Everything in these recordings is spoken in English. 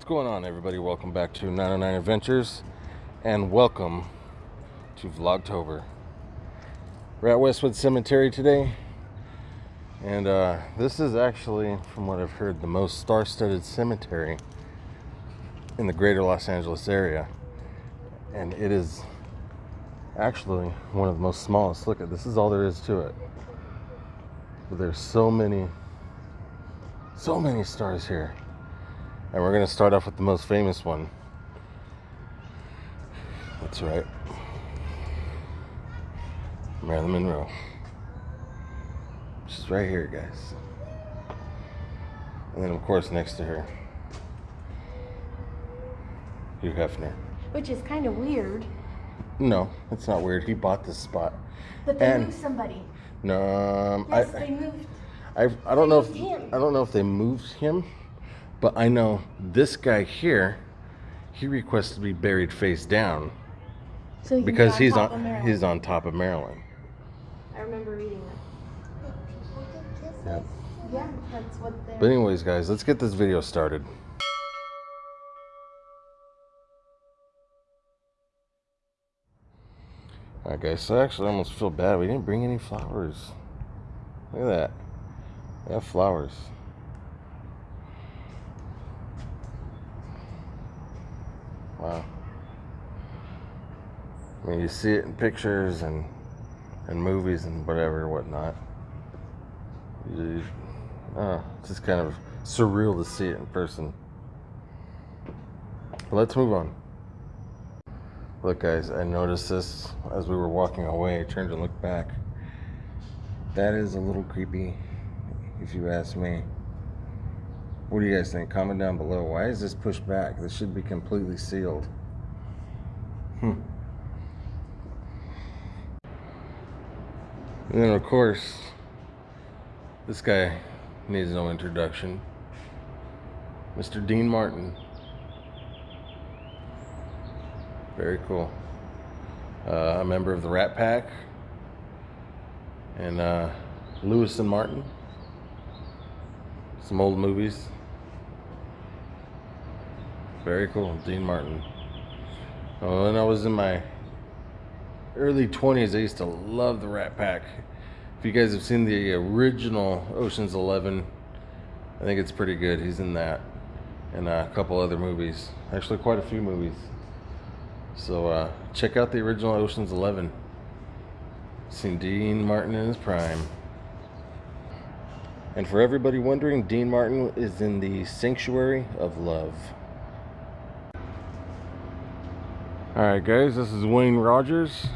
What's going on, everybody? Welcome back to 909 Adventures and welcome to Vlogtober. We're at Westwood Cemetery today, and uh, this is actually, from what I've heard, the most star studded cemetery in the greater Los Angeles area. And it is actually one of the most smallest. Look at this, is all there is to it. But there's so many, so many stars here. And we're going to start off with the most famous one. That's right. Marilyn Monroe. She's right here, guys. And then, of course, next to her, Hugh Hefner. Which is kind of weird. No, it's not weird. He bought this spot. But they And- moved somebody. No, um, Yes, I, they moved. I, I don't know if him. I don't know if they moved him, but I know this guy here, he requested to be buried face down So can be because he's on he's on top of Marilyn. I remember reading that. Yep. Yeah, that's what they're. But anyways, guys, let's get this video started. Alright guys, so I actually almost feel bad. We didn't bring any flowers. Look at that. We have flowers. Wow. I mean, you see it in pictures and and movies and whatever, whatnot. You, oh, it's just kind of surreal to see it in person. But let's move on. Look, guys, I noticed this as we were walking away. I turned to look back. That is a little creepy, if you ask me. What do you guys think? Comment down below. Why is this pushed back? This should be completely sealed. Hmm. And then, of course, this guy needs no introduction. Mr. Dean Martin. Very cool. Uh, a member of the Rat Pack. And uh, Lewis and Martin. Some old movies. Very cool. Dean Martin. Oh, when I was in my early 20s, I used to love the Rat Pack. If you guys have seen the original Ocean's 11, I think it's pretty good. He's in that and a couple other movies. Actually, quite a few movies. So uh, check out the original Ocean's 11. Seen Dean Martin in his prime. And for everybody wondering, Dean Martin is in the Sanctuary of Love. Alright guys, this is Wayne Rogers.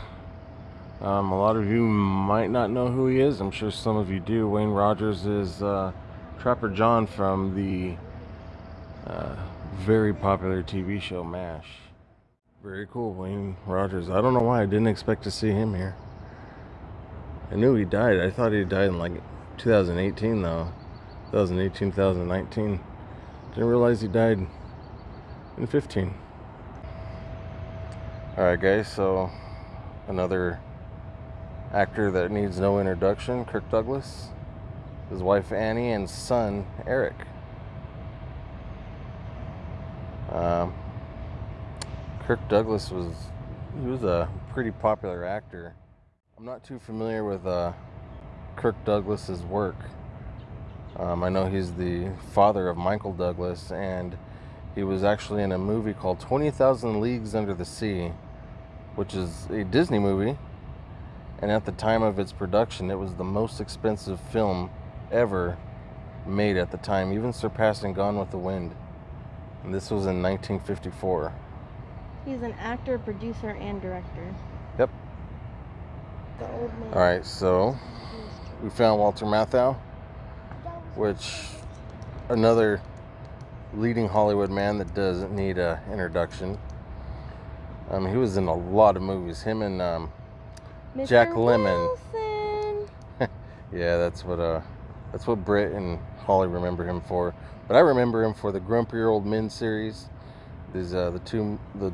Um, a lot of you might not know who he is. I'm sure some of you do. Wayne Rogers is uh, Trapper John from the uh, very popular TV show MASH. Very cool, Wayne Rogers. I don't know why I didn't expect to see him here. I knew he died. I thought he died in like 2018 though. 2018, 2019. Didn't realize he died in 15. Alright guys, so another actor that needs no introduction, Kirk Douglas, his wife Annie, and son Eric. Um, Kirk Douglas was he was a pretty popular actor. I'm not too familiar with uh, Kirk Douglas's work. Um, I know he's the father of Michael Douglas, and he was actually in a movie called 20,000 Leagues Under the Sea, which is a Disney movie. And at the time of its production, it was the most expensive film ever made at the time, even surpassing Gone with the Wind. And this was in 1954. He's an actor, producer, and director. Yep. The old man. All right, so we found Walter Matthau, which another leading Hollywood man that doesn't need an introduction. Um, he was in a lot of movies. Him and um, Jack Lemmon. Yeah, that's what uh, that's what Britt and Holly remember him for. But I remember him for the Grumpier Old Men series. These uh, the two the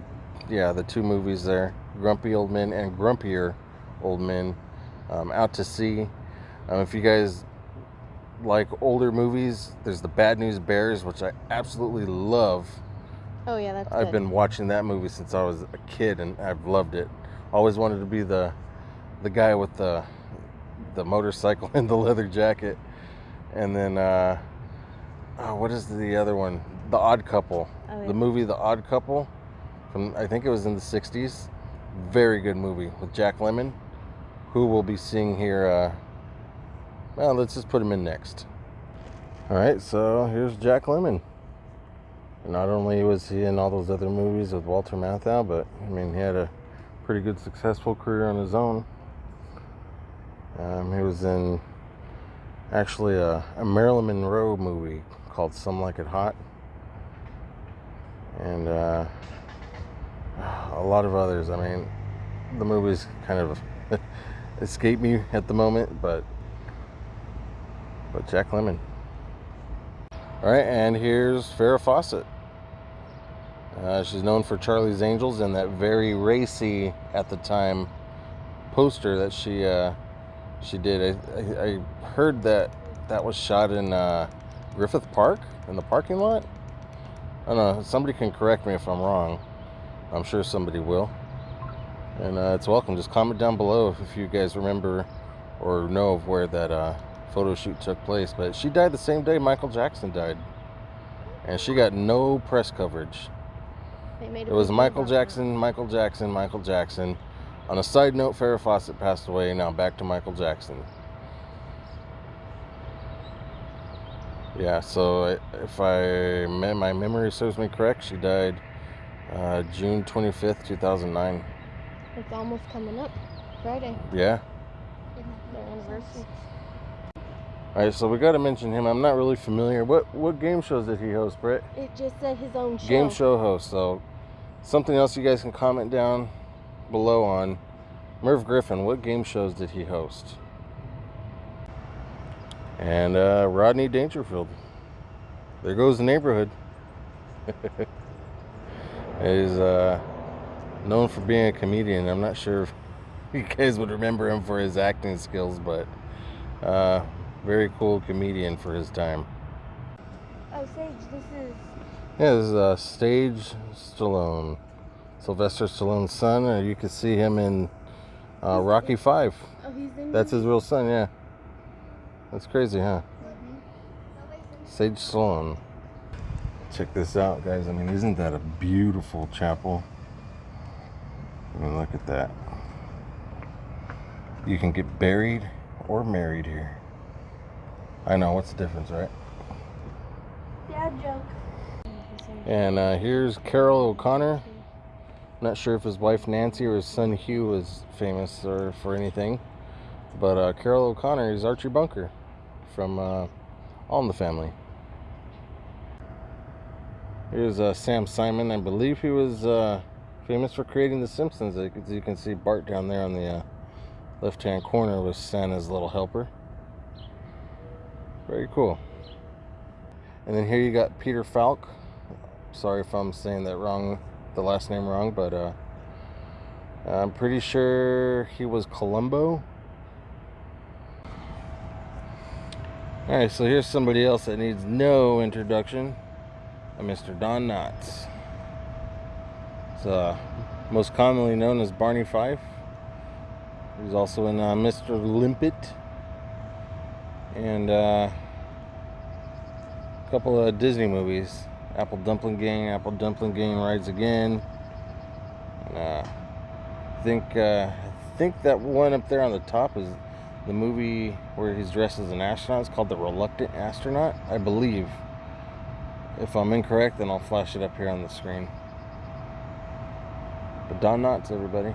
yeah the two movies there, Grumpy Old Men and Grumpier Old Men, um, Out to Sea. Um, if you guys like older movies, there's the Bad News Bears, which I absolutely love. Oh yeah, that's I've good. been watching that movie since I was a kid, and I've loved it. Always wanted to be the the guy with the the motorcycle and the leather jacket, and then uh, oh, what is the other one? The Odd Couple. Oh, yeah. The movie The Odd Couple, from I think it was in the '60s. Very good movie with Jack Lemmon, who we'll be seeing here. Uh, well, let's just put him in next. All right, so here's Jack Lemmon. Not only was he in all those other movies with Walter Matthau, but I mean, he had a pretty good, successful career on his own. Um, he was in actually a, a Marilyn Monroe movie called Some Like It Hot, and uh, a lot of others. I mean, the movies kind of escape me at the moment, but but Jack Lemmon. All right, and here's Farrah Fawcett. Uh, she's known for Charlie's Angels and that very racy at the time poster that she uh, she did. I, I, I heard that that was shot in uh, Griffith Park in the parking lot. I don't know. Somebody can correct me if I'm wrong. I'm sure somebody will. And uh, it's welcome. Just comment down below if, you guys remember or know of where that uh, photo shoot took place. But she died the same day Michael Jackson died. And she got no press coverage. They made a It was Michael. Jackson, Michael Jackson, Michael Jackson. On a side note, Farrah Fawcett passed away. Now back to Michael Jackson. Yeah, so if I my memory serves me correct, she died uh, June twenty fifth, two thousand nine. It's almost coming up. Friday, Yeah. their anniversary. All right, so we got to mention him. I'm not really familiar. What what game shows did he host, Brett? It just said his own show. Game show host. So something else you guys can comment down below on. Merv Griffin, what game shows did he host? And uh, Rodney Dangerfield. There goes the neighborhood. He's uh, known for being a comedian. I'm not sure if you guys would remember him for his acting skills, but uh, very cool comedian for his time. Oh, Sage, this is. Yeah, this is uh, Sage Stallone, Sylvester Stallone's son. Uh, you can see him in uh, Rocky Five. Oh, he's in. That's his real son. Yeah, that's crazy, huh? Mhm. Sage Stallone. Check this out, guys. I mean, isn't that a beautiful chapel? I mean, look at that. You can get buried or married here. I know. What's the difference, right? Dad joke. And uh, here's Carroll O'Connor. Not sure if his wife Nancy or his son Hugh was famous or for anything, but uh, Carroll O'Connor is Archie Bunker from uh, All in the Family. Here's uh, Sam Simon. I believe he was uh, famous for creating The Simpsons. As you can see, Bart down there on the uh, left-hand corner was Santa's little helper. Very cool. And then here you got Peter Falk. Sorry if I'm saying that wrong, the last name wrong, but uh, I'm pretty sure he was Columbo. All right, so here's somebody else that needs no introduction. Mr. Don Knotts. Uh, most commonly known as Barney Fife. He's also in uh, Mr. Limpet and uh, a couple of Disney movies. Apple Dumpling Gang, Apple Dumpling Gang Rides Again. And, uh, I think uh, I think that one up there on the top is the movie where he's dressed as an astronaut. It's called The Reluctant Astronaut, I believe. If I'm incorrect, then I'll flash it up here on the screen. But Don Knotts, everybody.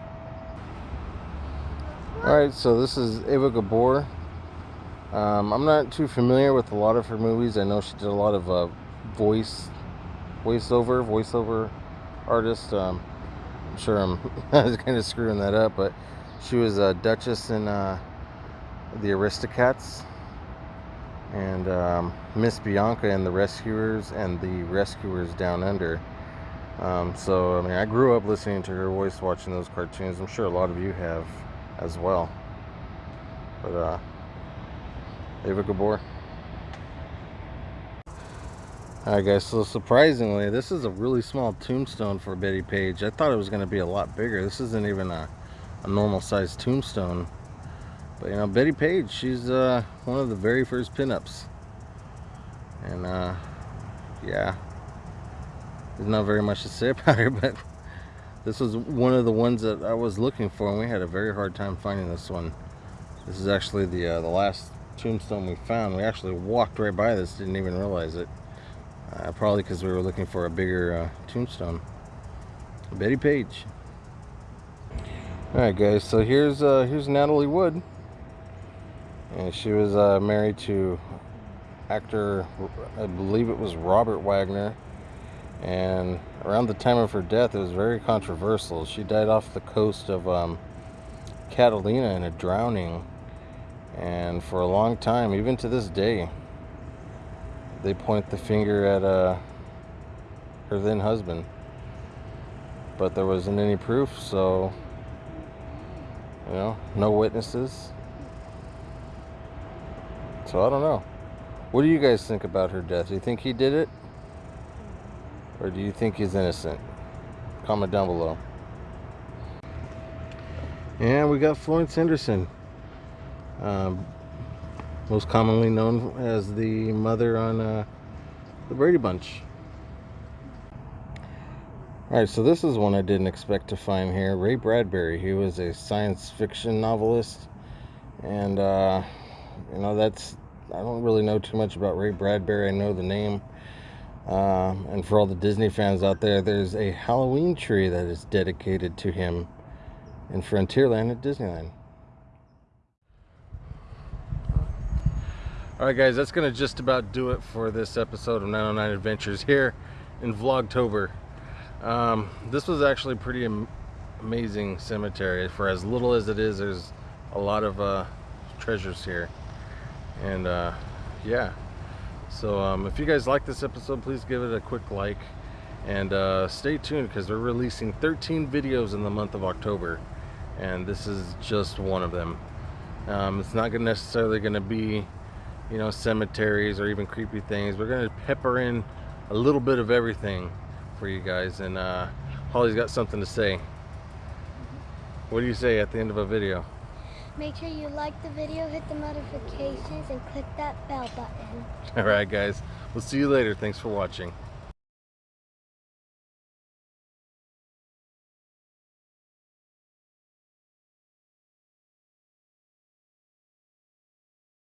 All right, so this is Ava Gabor. Um, I'm not too familiar with a lot of her movies. I know she did a lot of uh, voice, voiceover, voiceover artist. Um, I'm sure I'm kind of screwing that up, but she was a Duchess in uh, the Aristocats, and um, Miss Bianca in the Rescuers and the Rescuers Down Under. Um, so I mean, I grew up listening to her voice, watching those cartoons. I'm sure a lot of you have as well. But uh, Ava Gabor. Alright guys, so surprisingly, this is a really small tombstone for Bettie Page. I thought it was going to be a lot bigger. This isn't even a, a normal sized tombstone. But you know, Bettie Page, she's uh, one of the very first pinups. And uh, yeah, there's not very much to say about her, but this was one of the ones that I was looking for, and we had a very hard time finding this one. This is actually the uh, the last tombstone we found. We actually walked right by this, didn't even realize it. Uh, probably because we were looking for a bigger uh, tombstone. Bettie Page. All right, guys. So here's uh, here's Natalie Wood, and she was uh, married to actor, I believe it was Robert Wagner. And around the time of her death, it was very controversial. She died off the coast of um, Catalina in a drowning, and for a long time, even to this day, they point the finger at uh, her then husband. But there wasn't any proof, so, you know, no witnesses. So I don't know. What do you guys think about her death? Do you think he did it? Or do you think he's innocent? Comment down below. And we got Florence Henderson. Um, most commonly known as the mother on uh, the Brady Bunch. Alright, so this is one I didn't expect to find here. Ray Bradbury. He was a science fiction novelist. And, uh, you know, that's. I don't really know too much about Ray Bradbury. I know the name. Um, and for all the Disney fans out there, there's a Halloween tree that is dedicated to him in Frontierland at Disneyland. Alright guys, that's going to just about do it for this episode of 909 Adventures here in Vlogtober. Um, this was actually pretty am amazing cemetery. For as little as it is, there's a lot of uh, treasures here. And uh, yeah, so um, if you guys like this episode, please give it a quick like. And uh, stay tuned because we're releasing 13 videos in the month of October. And this is just one of them. Um, it's not necessarily going to be you know, cemeteries or even creepy things. We're gonna pepper in a little bit of everything for you guys. And uh, Holly's got something to say. What do you say at the end of a video? Make sure you like the video, hit the notifications, and click that bell button. All right, guys. We'll see you later. Thanks for watching.